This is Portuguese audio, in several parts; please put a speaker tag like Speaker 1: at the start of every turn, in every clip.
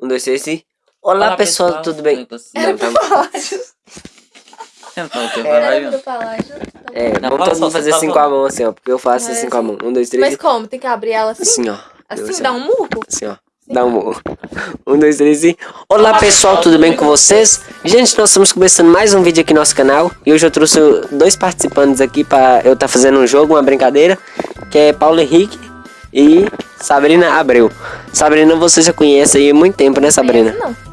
Speaker 1: Um, dois, três e. Olá,
Speaker 2: Olá,
Speaker 1: pessoal,
Speaker 2: pessoal,
Speaker 1: tudo bem?
Speaker 2: tudo bem?
Speaker 1: Não, tá-
Speaker 3: Palácio.
Speaker 2: Não, tem
Speaker 1: É.
Speaker 3: Palácio.
Speaker 1: É,
Speaker 2: Não,
Speaker 1: vamos todo mundo fazer assim com a mão, assim, ó. Porque eu faço assim com a mão. Um, dois, três
Speaker 3: Mas
Speaker 1: e.
Speaker 3: como? Tem que abrir ela assim?
Speaker 1: Assim, ó.
Speaker 3: Assim,
Speaker 1: assim,
Speaker 3: dá um murro?
Speaker 1: Assim, ó. Dá um. Um, dois, três e. Olá pessoal, tudo bem com vocês? Gente, nós estamos começando mais um vídeo aqui no nosso canal. E hoje eu trouxe dois participantes aqui pra eu estar fazendo um jogo, uma brincadeira. Que é Paulo Henrique e Sabrina Abreu. Sabrina, você já conhece aí há muito tempo, né, Sabrina?
Speaker 3: Conheço, Não.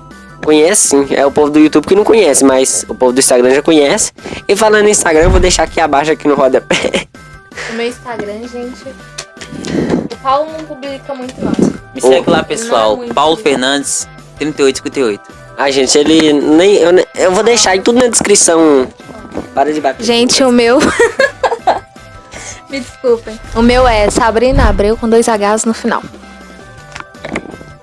Speaker 1: Conhece sim, é o povo do YouTube que não conhece, mas o povo do Instagram já conhece. E falando em Instagram, eu vou deixar aqui abaixo aqui no rodapé.
Speaker 3: O meu Instagram, gente. O Paulo não publica muito, não.
Speaker 2: Me segue lá, pessoal.
Speaker 3: Muito
Speaker 2: Paulo
Speaker 3: bem.
Speaker 2: Fernandes, 3858.
Speaker 1: Ah, gente, ele nem eu, eu vou deixar aí tudo na descrição. Para de bater.
Speaker 3: Gente, o meu. Me desculpem. O meu é Sabrina Abreu com dois Hs no final.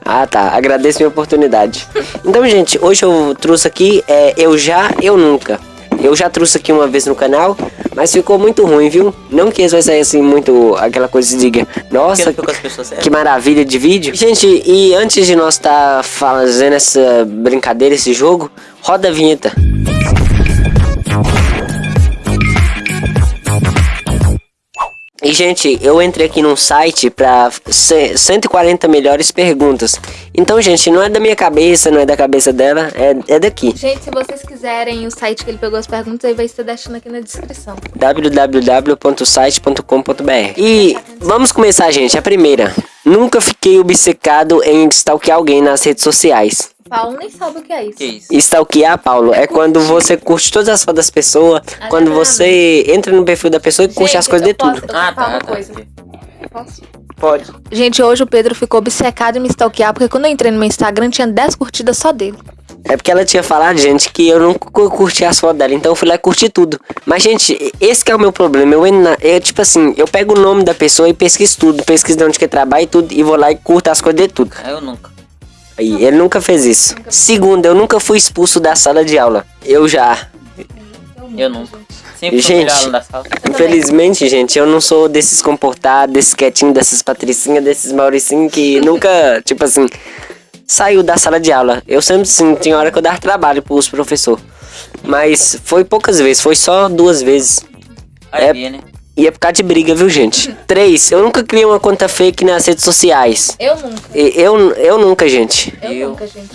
Speaker 1: Ah, tá. Agradeço minha oportunidade. Então, gente, hoje eu trouxe aqui é Eu Já, Eu Nunca. Eu já trouxe aqui uma vez no canal, mas ficou muito ruim, viu? Não que isso vai sair assim muito aquela coisa de diga, nossa,
Speaker 2: certas.
Speaker 1: que maravilha de vídeo. Gente, e antes de nós estar fazendo essa brincadeira, esse jogo, roda a vinheta. E, gente, eu entrei aqui num site pra ce- 140 melhores perguntas. Então, gente, não é da minha cabeça, não é da cabeça dela, é, é daqui.
Speaker 3: Gente, se vocês quiserem o site que ele pegou as perguntas, aí vai estar deixando aqui na descrição.
Speaker 1: www.site.com.br E vamos começar, gente. A primeira. Nunca fiquei obcecado em stalkear alguém nas redes sociais.
Speaker 3: Paulo nem sabe o que é isso.
Speaker 2: Que isso?
Speaker 1: Stalkear, Paulo, é quando você curte todas as fotos das pessoas, quando você entra no perfil da pessoa e curte
Speaker 3: Gente,
Speaker 1: as coisas de tudo.
Speaker 3: posso- Eu
Speaker 2: Ah, tá,
Speaker 3: uma
Speaker 2: tá.
Speaker 3: coisa. Posso?
Speaker 1: Pode.
Speaker 3: Gente, hoje o Pedro ficou obcecado em me stalkear, porque quando eu entrei no meu Instagram tinha 10 curtidas só dele.
Speaker 1: É porque ela tinha falado, gente, que eu não cu- curti as fotos dela, então eu fui lá e curti tudo. Mas, gente, esse que é o meu problema. Eu, entro na- eu, tipo assim, eu pego o nome da pessoa e pesquiso tudo, pesquiso de onde que trabalha e tudo, e vou lá e curto as coisas de tudo.
Speaker 2: Ah, Eu nunca.
Speaker 1: Aí, ele nunca fez isso. Segundo, eu nunca fui expulso da sala de aula. Eu já.
Speaker 2: Eu nunca. Sempre
Speaker 1: Gente. Infelizmente, gente, eu não sou desses comportados, desses quietinhos, dessas patricinhas, desses mauricinhos que nunca, tipo assim, saiu da sala de aula. Eu sempre, sim, tinha hora que eu dava trabalho pros professores. Mas foi poucas vezes, foi só duas vezes.
Speaker 2: Aí
Speaker 1: É-
Speaker 2: né?
Speaker 1: E é por causa de briga, viu, gente? Três, eu nunca criei uma conta fake nas redes sociais.
Speaker 3: Eu nunca.
Speaker 1: E- Eu, eu nunca, gente.
Speaker 3: Eu,
Speaker 2: Eu
Speaker 3: nunca, gente.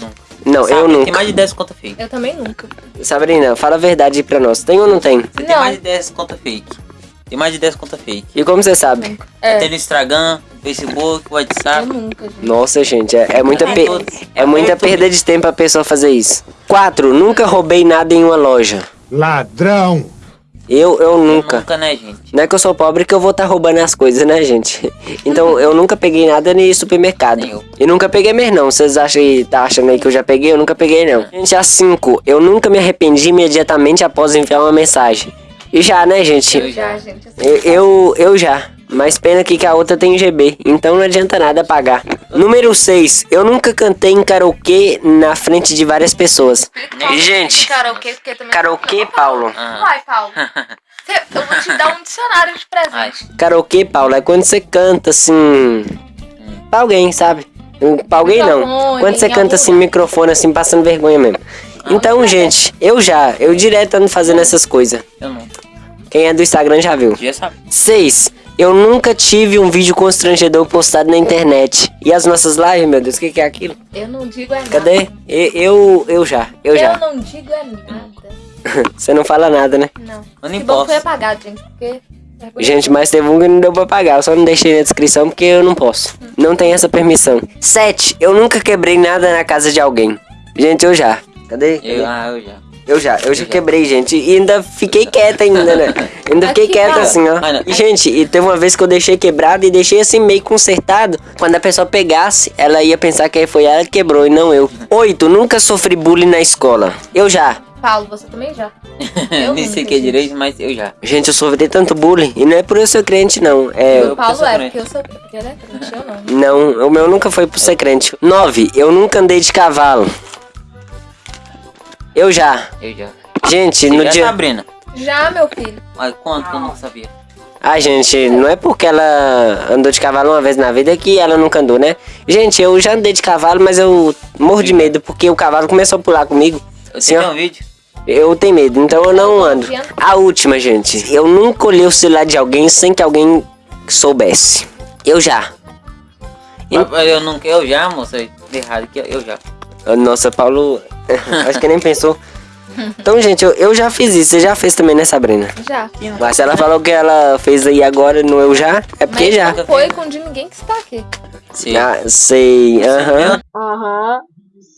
Speaker 1: Não,
Speaker 2: Sabe,
Speaker 1: eu
Speaker 2: Tem
Speaker 1: nunca.
Speaker 2: mais de 10 conta fake.
Speaker 3: Eu também nunca.
Speaker 1: Sabrina, fala a verdade aí pra nós. Tem ou não tem?
Speaker 2: Você tem
Speaker 3: Não.
Speaker 2: mais de 10 conta fake. Tem mais de 10 conta fake.
Speaker 1: E como você sabe?
Speaker 3: É,
Speaker 2: Tem no Instagram, Facebook,
Speaker 3: eu
Speaker 2: WhatsApp.
Speaker 3: nunca, gente.
Speaker 1: Nossa, gente, é, é muita, pe- é muita perda de tempo a pessoa fazer isso. Quatro, nunca roubei nada em uma loja.
Speaker 4: Ladrão!
Speaker 1: Eu, eu nunca.
Speaker 2: Nunca, né, gente?
Speaker 1: Não é que eu sou pobre que eu vou estar roubando as coisas, né, gente? Então eu nunca peguei nada em supermercado.
Speaker 2: Nem eu.
Speaker 1: E nunca peguei mesmo, não. Vocês acham que tá achando aí que eu já peguei? Eu nunca peguei, não. Gente, a cinco, eu nunca me arrependi imediatamente após enviar uma mensagem. E já, né, gente?
Speaker 3: Eu já, gente. assim,
Speaker 1: Eu, eu, eu já. Mas pena aqui que a outra tem GB, então não adianta nada pagar. Número 6. Eu nunca cantei em karaokê na frente de várias pessoas. E, gente,
Speaker 3: Karaokê, porque também...
Speaker 1: karaokê, Paulo.
Speaker 2: Ah.
Speaker 3: Vai, Paulo. Eu vou te dar um dicionário de presente.
Speaker 1: Karaokê, Paulo, é quando você canta assim. Pra alguém, sabe? Pra alguém não. Quando você canta assim, microfone, assim, passando vergonha mesmo. Então, gente, eu já. Eu direto ando fazendo essas coisas.
Speaker 2: Eu nunca.
Speaker 1: Quem é do Instagram já viu.
Speaker 2: Já sabe.
Speaker 1: 6. Eu nunca tive um vídeo constrangedor postado na internet. E as nossas lives, meu Deus, o que, que é aquilo?
Speaker 3: Eu não digo é nada.
Speaker 1: Cadê? Eu, eu já, eu
Speaker 3: Eu
Speaker 1: já.
Speaker 3: não digo é nada.
Speaker 1: Você não fala nada, né?
Speaker 3: Não.
Speaker 2: Eu nem
Speaker 3: que bom que
Speaker 2: posso.
Speaker 3: foi apagado, gente, porque... é
Speaker 1: Gente, mas teve um que não deu pra pagar. Eu só não deixei na descrição porque eu não posso. Não tem essa permissão. 7. Eu nunca quebrei nada na casa de alguém. Gente, eu já. Cadê? Cadê?
Speaker 2: Eu, ah, eu já.
Speaker 1: Eu já, eu já quebrei, gente. E ainda fiquei quieta ainda, né? Ainda fiquei
Speaker 3: Aqui,
Speaker 1: quieta assim, ó. E, gente, e teve uma vez que eu deixei quebrado e deixei assim meio consertado. Quando a pessoa pegasse, ela ia pensar que foi ela que quebrou e não eu. Oito, nunca sofri bullying na escola. Eu já.
Speaker 3: Paulo, você também já. Eu
Speaker 2: Nem sei o que é direito, mas eu já.
Speaker 1: Gente, eu sofri tanto bullying. E não é por eu ser crente, não. É.
Speaker 2: Eu-
Speaker 3: O Paulo
Speaker 2: sou
Speaker 3: é,
Speaker 2: crente.
Speaker 3: porque eu sou... Porque ele é crente, eu não.
Speaker 1: Não, o meu nunca foi por ser crente. Nove, eu nunca andei de cavalo. Eu já.
Speaker 2: Eu já.
Speaker 1: Gente,
Speaker 2: Você
Speaker 1: no
Speaker 2: já,
Speaker 1: dia.
Speaker 2: Sabrina?
Speaker 3: Já, meu filho.
Speaker 2: Mas quanto que eu não sabia?
Speaker 1: Ah, gente, não é porque ela andou de cavalo uma vez na vida que ela nunca andou, né? Gente, eu já andei de cavalo, mas eu morro de medo porque o cavalo começou a pular comigo.
Speaker 2: Eu
Speaker 1: Assim,
Speaker 2: tenho
Speaker 1: ó,
Speaker 2: um vídeo.
Speaker 1: eu tenho medo, então eu não ando. A última, gente. Eu nunca olhei o celular de alguém sem que alguém soubesse. Eu já.
Speaker 2: Eu não eu já, moça. Errado aqui, eu já.
Speaker 1: Nossa, Paulo. Acho que nem pensou. Então, gente, eu, eu já fiz isso. Você já fez também, né, Sabrina?
Speaker 3: Já.
Speaker 1: Mas se ela falou que ela fez aí agora no Eu Já, é porque
Speaker 3: Mas
Speaker 1: já.
Speaker 3: não foi com de ninguém que está aqui.
Speaker 2: Sim.
Speaker 1: Ah, sei. Aham.
Speaker 4: Aham,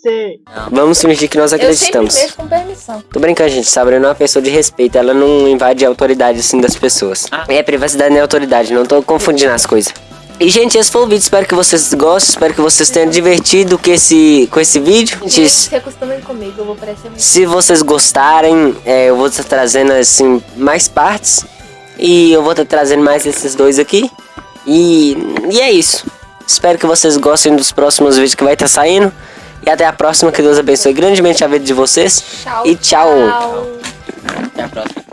Speaker 4: sei.
Speaker 1: Vamos fingir que nós
Speaker 3: Eu sempre
Speaker 1: acreditamos.
Speaker 3: com permissão.
Speaker 1: Tô brincando, gente. Sabrina é uma pessoa de respeito. Ela não invade a autoridade assim das pessoas.
Speaker 2: Ah.
Speaker 1: É, privacidade não é autoridade. Não tô confundindo as coisas. E, gente, esse foi o vídeo. Espero que vocês gostem. Espero que vocês tenham divertido com esse, com esse vídeo. Gente,
Speaker 3: Se acostumem comigo, eu vou parecer muito.
Speaker 1: Se vocês gostarem, é, eu vou estar trazendo assim mais partes. E eu vou estar trazendo mais esses dois aqui. E, e é isso. Espero que vocês gostem dos próximos vídeos que vai estar saindo. E até a próxima. Que Deus abençoe grandemente a vida de vocês.
Speaker 3: Tchau.
Speaker 1: E tchau.
Speaker 3: tchau.
Speaker 2: Até a próxima.